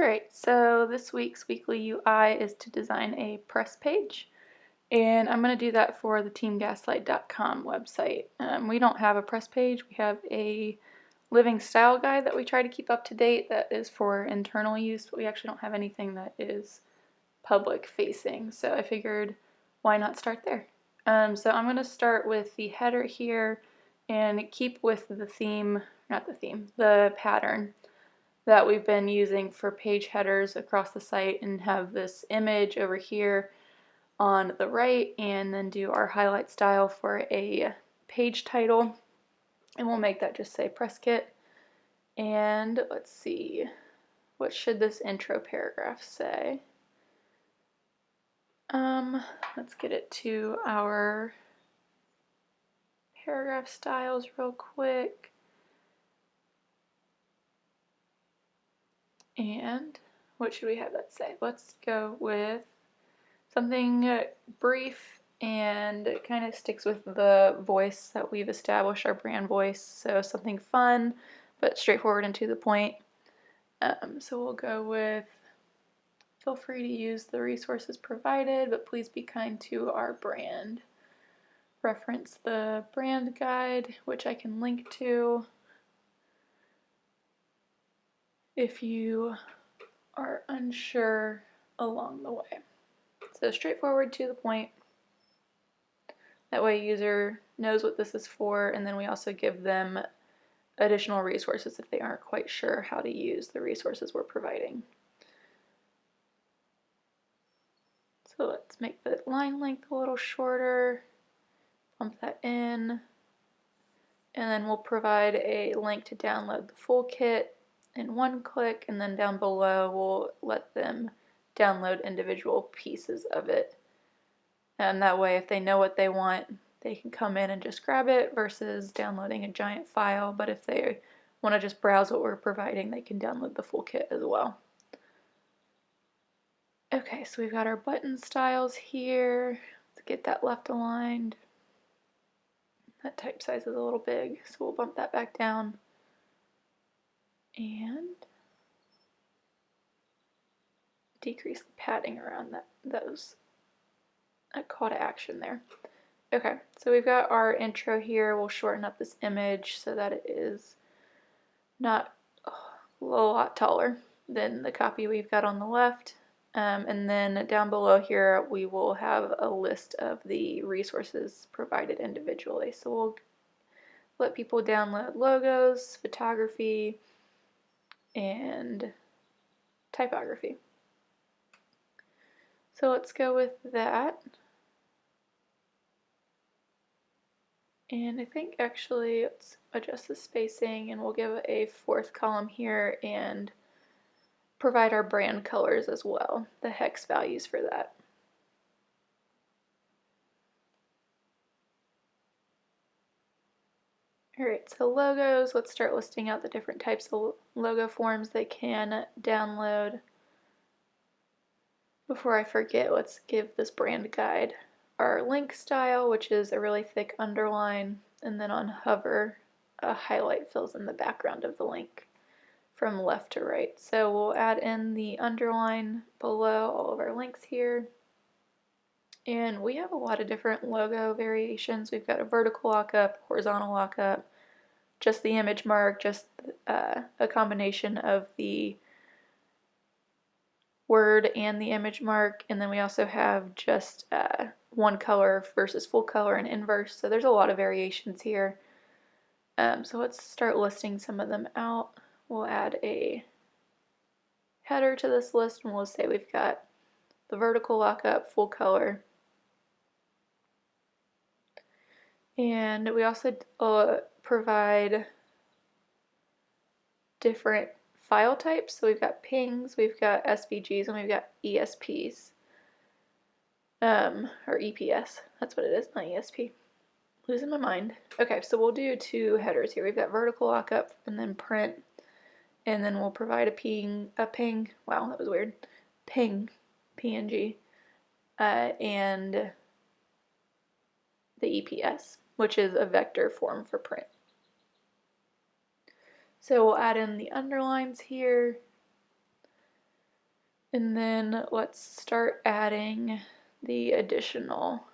Alright, so this week's weekly UI is to design a press page and I'm going to do that for the teamgaslight.com website. Um, we don't have a press page, we have a living style guide that we try to keep up to date that is for internal use, but we actually don't have anything that is public facing, so I figured why not start there. Um, so I'm going to start with the header here and keep with the theme, not the theme, the pattern that we've been using for page headers across the site and have this image over here on the right and then do our highlight style for a page title. And we'll make that just say press kit. And let's see what should this intro paragraph say? Um let's get it to our paragraph styles real quick And what should we have that say? Let's go with something brief and it kind of sticks with the voice that we've established, our brand voice. So something fun, but straightforward and to the point. Um, so we'll go with, feel free to use the resources provided, but please be kind to our brand. Reference the brand guide, which I can link to if you are unsure along the way. So straightforward to the point. That way user knows what this is for and then we also give them additional resources if they aren't quite sure how to use the resources we're providing. So let's make the line length a little shorter, bump that in, and then we'll provide a link to download the full kit in one click and then down below we'll let them download individual pieces of it. And that way if they know what they want they can come in and just grab it versus downloading a giant file but if they want to just browse what we're providing they can download the full kit as well. Okay, so we've got our button styles here. Let's get that left aligned. That type size is a little big, so we'll bump that back down and decrease the padding around that those a call to action there. Okay, so we've got our intro here. We'll shorten up this image so that it is not oh, a lot taller than the copy we've got on the left. Um, and then down below here we will have a list of the resources provided individually. So we'll let people download logos, photography, and typography. So let's go with that. And I think actually let's adjust the spacing and we'll give a fourth column here and provide our brand colors as well, the hex values for that. Alright, so logos, let's start listing out the different types of logo forms they can download. Before I forget, let's give this brand guide our link style, which is a really thick underline, and then on hover, a highlight fills in the background of the link from left to right. So we'll add in the underline below all of our links here. And we have a lot of different logo variations. We've got a vertical lockup, horizontal lockup, just the image mark, just uh, a combination of the word and the image mark. And then we also have just uh, one color versus full color and inverse. So there's a lot of variations here. Um, so let's start listing some of them out. We'll add a header to this list and we'll say we've got the vertical lockup, full color, And we also uh, provide different file types. So we've got pings, we've got SVGs, and we've got ESPs. Um, or EPS, that's what it is, not ESP. Losing my mind. Okay, so we'll do two headers here. We've got vertical lockup and then print, and then we'll provide a ping, a ping, wow, that was weird, ping, PNG, uh, and the EPS which is a vector form for print. So we'll add in the underlines here. And then let's start adding the additional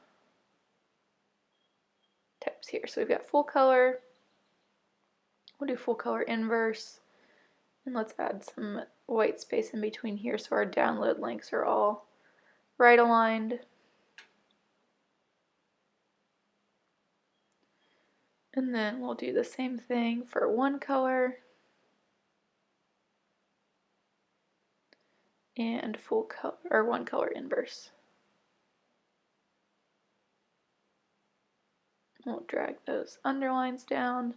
types here. So we've got full color, we'll do full color inverse, and let's add some white space in between here so our download links are all right aligned. And then we'll do the same thing for one color and full color or one color inverse. We'll drag those underlines down.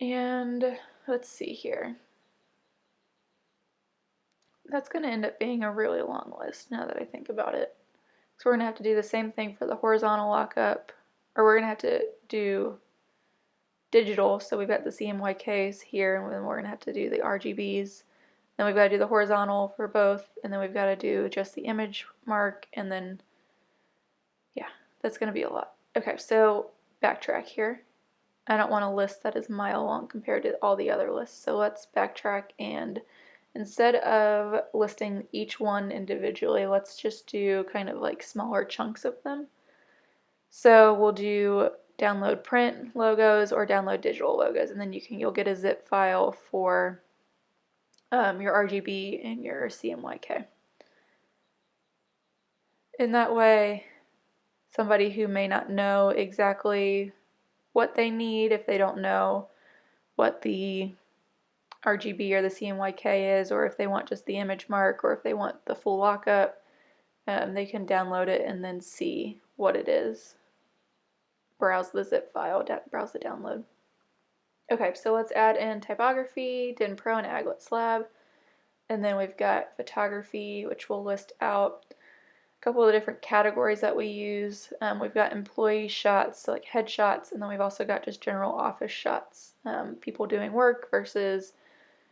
And let's see here. That's going to end up being a really long list now that I think about it. So we're going to have to do the same thing for the horizontal lockup, or we're to have to do digital. So we've got the CMYKs here, and then we're to have to do the RGBs. Then we've got to do the horizontal for both, and then we've got to do just the image mark, and then, yeah, that's to be a lot. Okay, so backtrack here. I don't want a list that is mile long compared to all the other lists, so let's backtrack and instead of listing each one individually, let's just do kind of like smaller chunks of them. So we'll do download print logos or download digital logos, and then you can you'll get a zip file for um, your RGB and your CMYK. In that way, somebody who may not know exactly what they need, if they don't know what the RGB or the CMYK is, or if they want just the image mark, or if they want the full lockup, um, they can download it and then see what it is. Browse the zip file, browse the download. Okay, so let's add in typography, DIN Pro and Aglet Slab. And then we've got photography, which will list out a couple of the different categories that we use. Um, we've got employee shots, so like headshots, and then we've also got just general office shots. Um, people doing work versus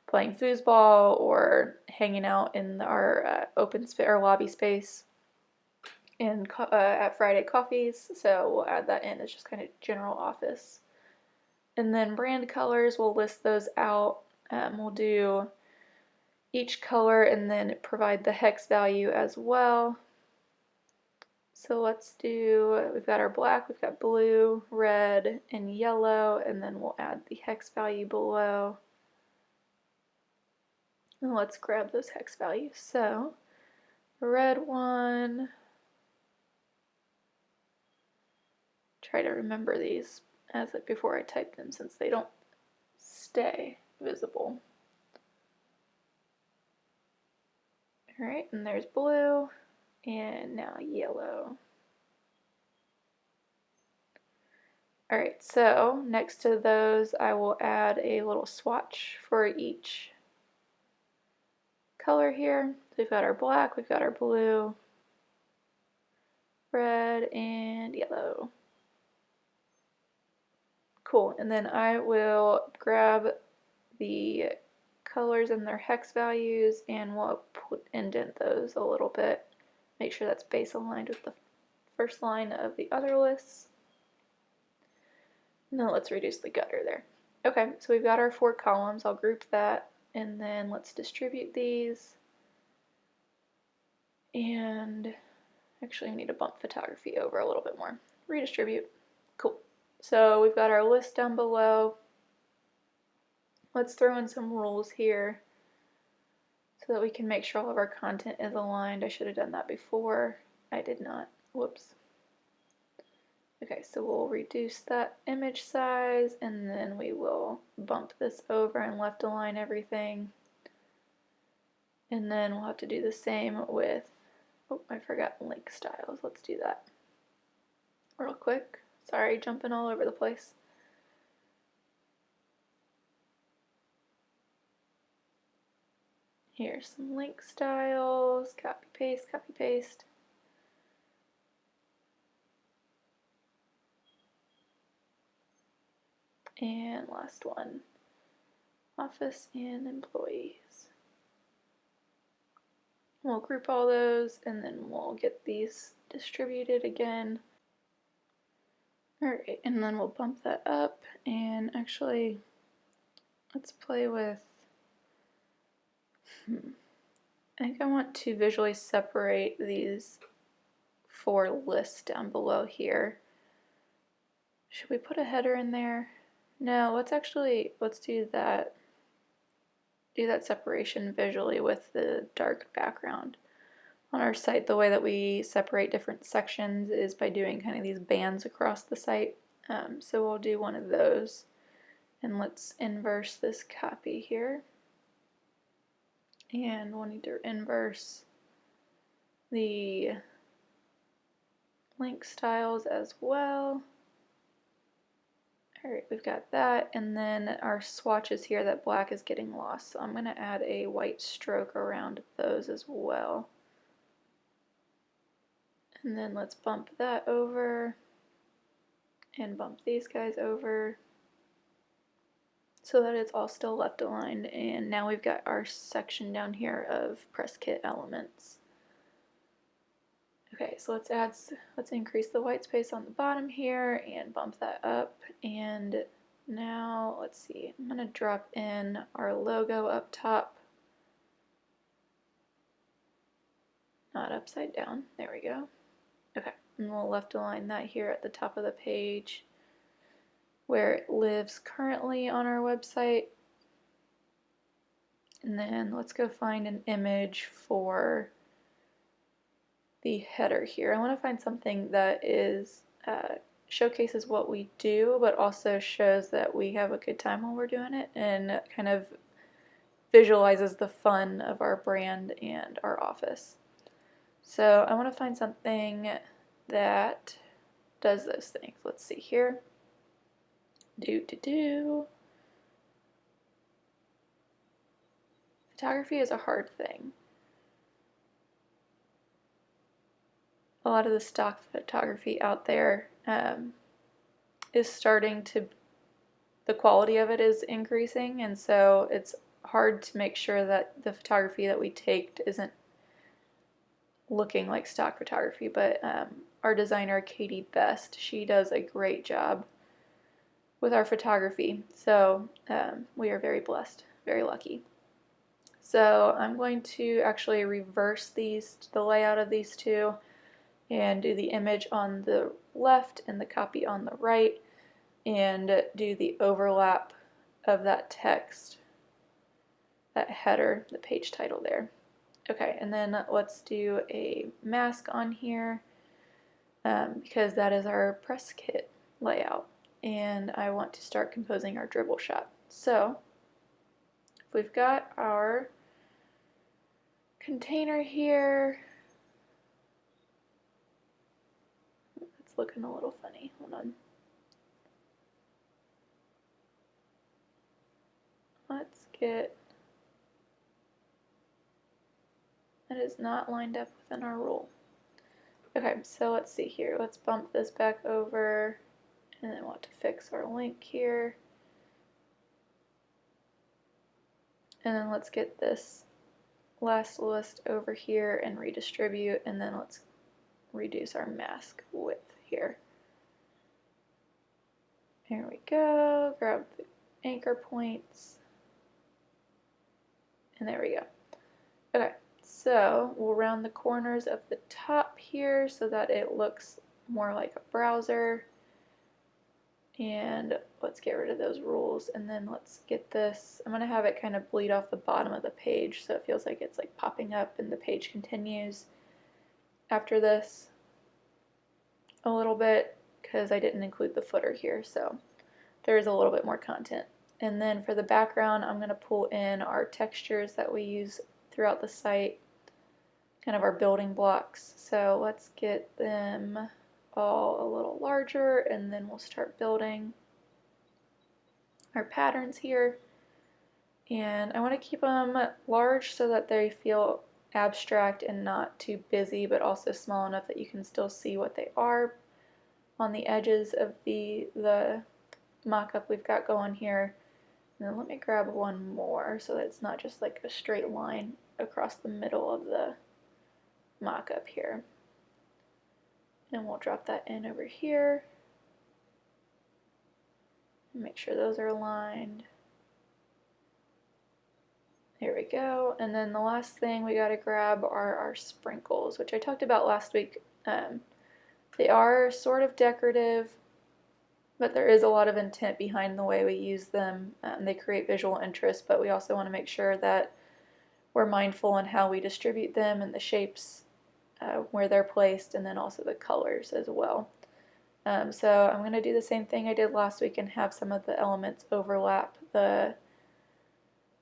playing foosball or hanging out in our uh, open space or lobby space in uh, at Friday Coffees. So we'll add that in as just kind of general office. And then brand colors, we'll list those out. Um, we'll do each color and then provide the hex value as well. So let's do, we've got our black, we've got blue, red, and yellow, and then we'll add the hex value below. And let's grab those hex values. So, red one, try to remember these as before I type them since they don't stay visible. Alright, and there's blue, and now yellow. Alright, so next to those I will add a little swatch for each color here. So we've got our black, we've got our blue, red, and yellow. Cool, and then I will grab the colors and their hex values and we'll put, indent those a little bit. Make sure that's base aligned with the first line of the other lists. Now let's reduce the gutter there. Okay, so we've got our four columns. I'll group that and then let's distribute these. And actually we need to bump photography over a little bit more. Redistribute. So we've got our list down below. Let's throw in some rules here so that we can make sure all of our content is aligned. I should have done that before. I did not. Whoops. Okay, so we'll reduce that image size and then we will bump this over and left align everything. And then we'll have to do the same with, oh, I forgot link styles. Let's do that real quick. Sorry, jumping all over the place. Here's some link styles, copy paste, copy paste. And last one, office and employees. We'll group all those and then we'll get these distributed again. Alright, and then we'll bump that up and actually let's play with Hmm. I think I want to visually separate these four lists down below here. Should we put a header in there? No, let's actually, let's do that, do that separation visually with the dark background. On our site, the way that we separate different sections is by doing kind of these bands across the site. Um, so we'll do one of those. And let's inverse this copy here. And we'll need to inverse the link styles as well. Alright, we've got that, and then our swatches here, that black is getting lost, so I'm going to add a white stroke around those as well. And then let's bump that over, and bump these guys over, so that it's all still left aligned, and now we've got our section down here of press kit elements. Okay, so let's add, let's increase the white space on the bottom here and bump that up. And now, let's see, I'm gonna drop in our logo up top. Not upside down, there we go. Okay, and we'll left align that here at the top of the page where it lives currently on our website. And then let's go find an image for the header here. I want to find something that is uh, showcases what we do, but also shows that we have a good time while we're doing it and kind of visualizes the fun of our brand and our office. So I want to find something that does those things. Let's see here. Do do do. Photography is a hard thing. a lot of the stock photography out there um, is starting to, the quality of it is increasing, and so it's hard to make sure that the photography that we take isn't looking like stock photography. But um, our designer, Katie Best, she does a great job with our photography. So um, we are very blessed, very lucky. So I'm going to actually reverse these, the layout of these two and do the image on the left and the copy on the right and do the overlap of that text, that header, the page title there. Okay, and then let's do a mask on here um, because that is our press kit layout and I want to start composing our Dribbble shot. So we've got our container here, It's looking a little funny. Hold on. Let's get, that is not lined up within our rule. Okay, so let's see here. Let's bump this back over and then have to fix our link here. And then let's get this last list over here and redistribute and then let's reduce our mask width here. Here we go, grab the anchor points, and there we go. Okay, so we'll round the corners of the top here so that it looks more like a browser. And let's get rid of those rules and then let's get this, I'm going to have it kind of bleed off the bottom of the page so it feels like it's like popping up and the page continues after this a little bit because I didn't include the footer here so there is a little bit more content. And then for the background I'm going to pull in our textures that we use throughout the site kind of our building blocks. So let's get them all a little larger and then we'll start building our patterns here. And I want to keep them large so that they feel abstract and not too busy but also small enough that you can still see what they are on the edges of the the mock-up we've got going here. And then let me grab one more so that it's not just like a straight line across the middle of the mock-up here and we'll drop that in over here make sure those are aligned There we go. And then the last thing we got to grab are our sprinkles, which I talked about last week. Um, they are sort of decorative, but there is a lot of intent behind the way we use them. Um, they create visual interest, but we also want to make sure that we're mindful in how we distribute them and the shapes uh, where they're placed, and then also the colors as well. Um, so I'm going to do the same thing I did last week and have some of the elements overlap the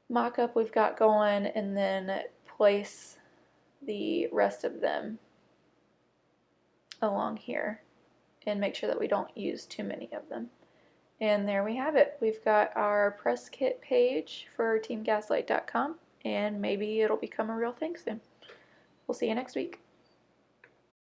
mock-up we've got going and then place the rest of them along here and make sure that we don't use too many of them. And there we have it. We've got our press kit page for teamgaslight.com and maybe it'll become a real thing soon. We'll see you next week.